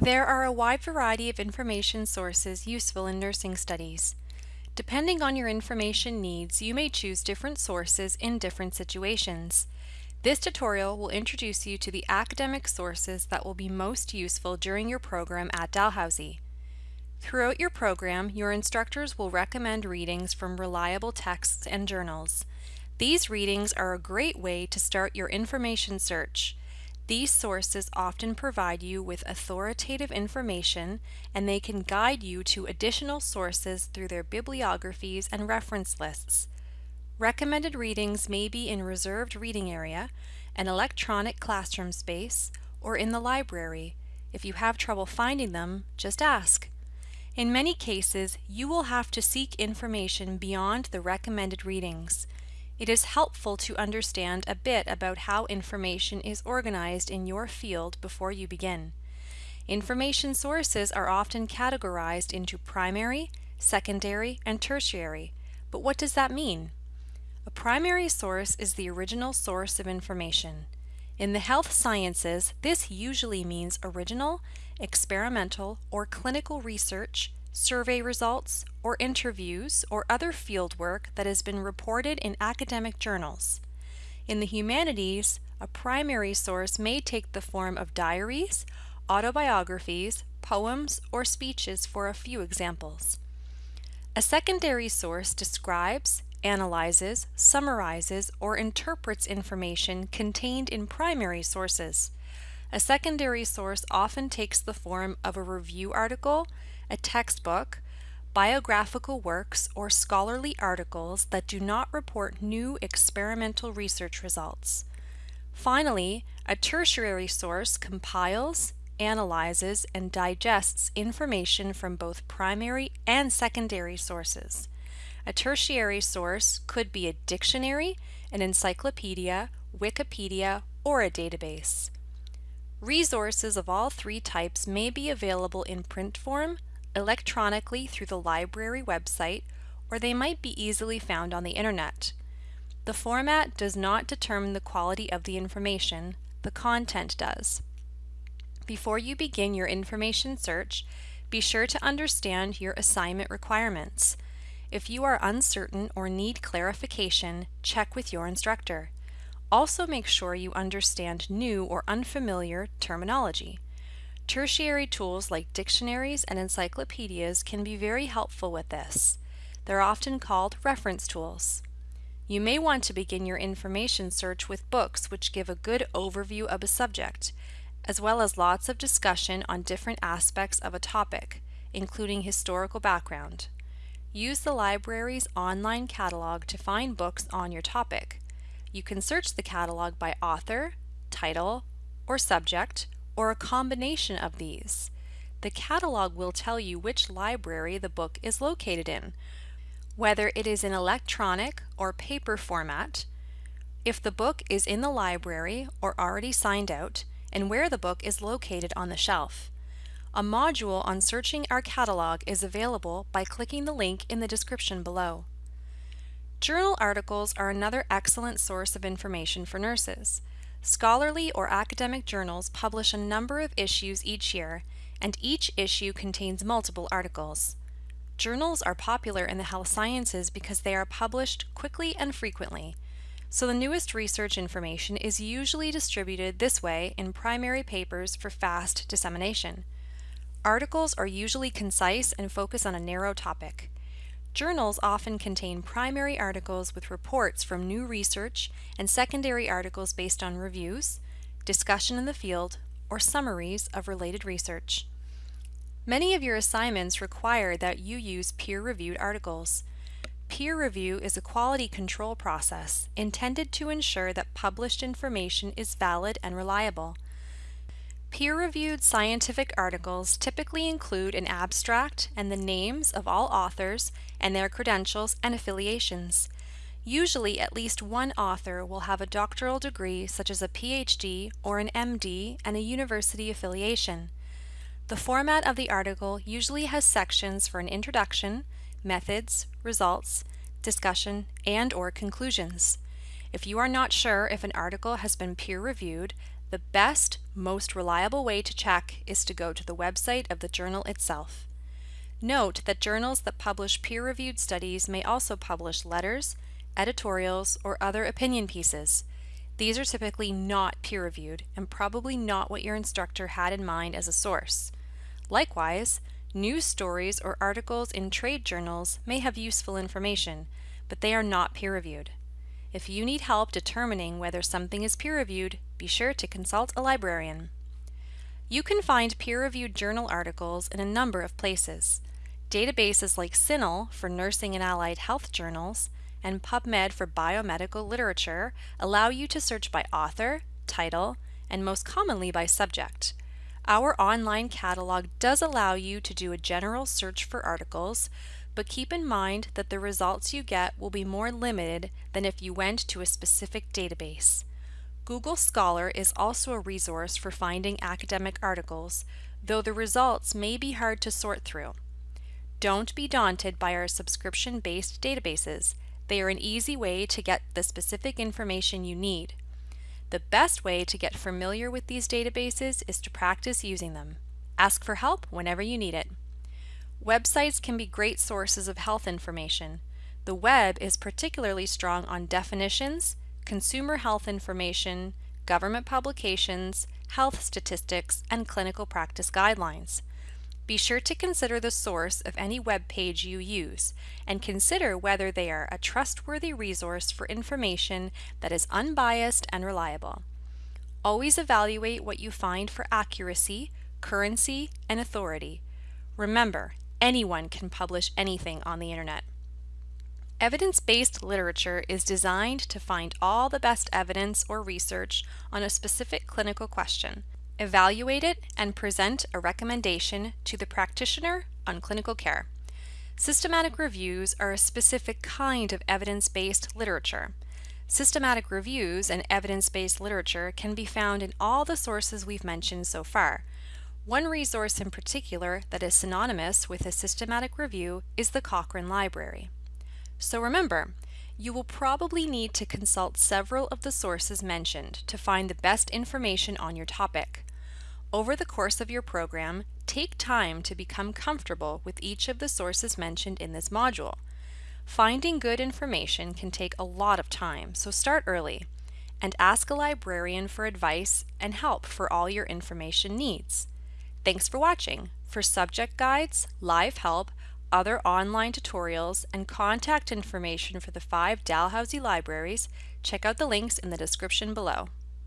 There are a wide variety of information sources useful in nursing studies. Depending on your information needs, you may choose different sources in different situations. This tutorial will introduce you to the academic sources that will be most useful during your program at Dalhousie. Throughout your program, your instructors will recommend readings from reliable texts and journals. These readings are a great way to start your information search. These sources often provide you with authoritative information and they can guide you to additional sources through their bibliographies and reference lists. Recommended readings may be in reserved reading area, an electronic classroom space, or in the library. If you have trouble finding them, just ask. In many cases, you will have to seek information beyond the recommended readings. It is helpful to understand a bit about how information is organized in your field before you begin. Information sources are often categorized into primary, secondary, and tertiary. But what does that mean? A primary source is the original source of information. In the health sciences, this usually means original, experimental, or clinical research survey results, or interviews or other fieldwork that has been reported in academic journals. In the humanities, a primary source may take the form of diaries, autobiographies, poems, or speeches for a few examples. A secondary source describes, analyzes, summarizes, or interprets information contained in primary sources. A secondary source often takes the form of a review article, a textbook, biographical works, or scholarly articles that do not report new experimental research results. Finally, a tertiary source compiles, analyzes, and digests information from both primary and secondary sources. A tertiary source could be a dictionary, an encyclopedia, Wikipedia, or a database. Resources of all three types may be available in print form, electronically through the library website, or they might be easily found on the internet. The format does not determine the quality of the information, the content does. Before you begin your information search, be sure to understand your assignment requirements. If you are uncertain or need clarification, check with your instructor. Also make sure you understand new or unfamiliar terminology. Tertiary tools like dictionaries and encyclopedias can be very helpful with this. They're often called reference tools. You may want to begin your information search with books which give a good overview of a subject, as well as lots of discussion on different aspects of a topic, including historical background. Use the library's online catalog to find books on your topic. You can search the catalog by author, title, or subject, or a combination of these. The catalog will tell you which library the book is located in, whether it is in electronic or paper format, if the book is in the library or already signed out, and where the book is located on the shelf. A module on searching our catalog is available by clicking the link in the description below. Journal articles are another excellent source of information for nurses. Scholarly or academic journals publish a number of issues each year, and each issue contains multiple articles. Journals are popular in the health sciences because they are published quickly and frequently, so the newest research information is usually distributed this way in primary papers for fast dissemination. Articles are usually concise and focus on a narrow topic. Journals often contain primary articles with reports from new research and secondary articles based on reviews, discussion in the field, or summaries of related research. Many of your assignments require that you use peer-reviewed articles. Peer review is a quality control process intended to ensure that published information is valid and reliable. Peer-reviewed scientific articles typically include an abstract and the names of all authors and their credentials and affiliations. Usually at least one author will have a doctoral degree such as a PhD or an MD and a university affiliation. The format of the article usually has sections for an introduction, methods, results, discussion, and or conclusions. If you are not sure if an article has been peer-reviewed, The best, most reliable way to check is to go to the website of the journal itself. Note that journals that publish peer-reviewed studies may also publish letters, editorials, or other opinion pieces. These are typically not peer-reviewed and probably not what your instructor had in mind as a source. Likewise, news stories or articles in trade journals may have useful information, but they are not peer-reviewed. If you need help determining whether something is peer-reviewed, be sure to consult a librarian. You can find peer-reviewed journal articles in a number of places. Databases like CINAHL for nursing and allied health journals and PubMed for biomedical literature allow you to search by author, title, and most commonly by subject. Our online catalog does allow you to do a general search for articles, but keep in mind that the results you get will be more limited than if you went to a specific database. Google Scholar is also a resource for finding academic articles, though the results may be hard to sort through. Don't be daunted by our subscription-based databases. They are an easy way to get the specific information you need. The best way to get familiar with these databases is to practice using them. Ask for help whenever you need it. Websites can be great sources of health information. The web is particularly strong on definitions, consumer health information, government publications, health statistics, and clinical practice guidelines. Be sure to consider the source of any web page you use and consider whether they are a trustworthy resource for information that is unbiased and reliable. Always evaluate what you find for accuracy, currency, and authority. Remember, anyone can publish anything on the internet. Evidence-based literature is designed to find all the best evidence or research on a specific clinical question, evaluate it, and present a recommendation to the practitioner on clinical care. Systematic reviews are a specific kind of evidence-based literature. Systematic reviews and evidence-based literature can be found in all the sources we've mentioned so far, one resource in particular that is synonymous with a systematic review is the Cochrane Library. So remember, you will probably need to consult several of the sources mentioned to find the best information on your topic. Over the course of your program, take time to become comfortable with each of the sources mentioned in this module. Finding good information can take a lot of time, so start early and ask a librarian for advice and help for all your information needs. Thanks for watching. For subject guides, live help, other online tutorials, and contact information for the five Dalhousie libraries, check out the links in the description below.